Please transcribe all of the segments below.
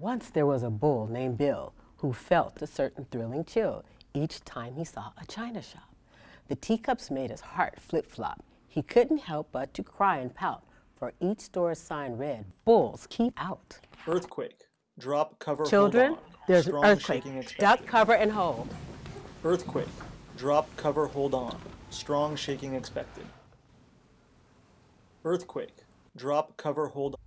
Once there was a bull named Bill who felt a certain thrilling chill each time he saw a china shop. The teacups made his heart flip-flop. He couldn't help but to cry and pout, for each store's sign read, Bulls keep out. Earthquake. Drop, cover, Children, hold on. there's an Strong earthquake. shaking expected. Duck, cover, and hold. Earthquake. Drop, cover, hold on. Strong shaking expected. Earthquake. Drop, cover, hold on.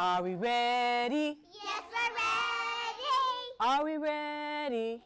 Are we ready? Yes, we're ready. Are we ready?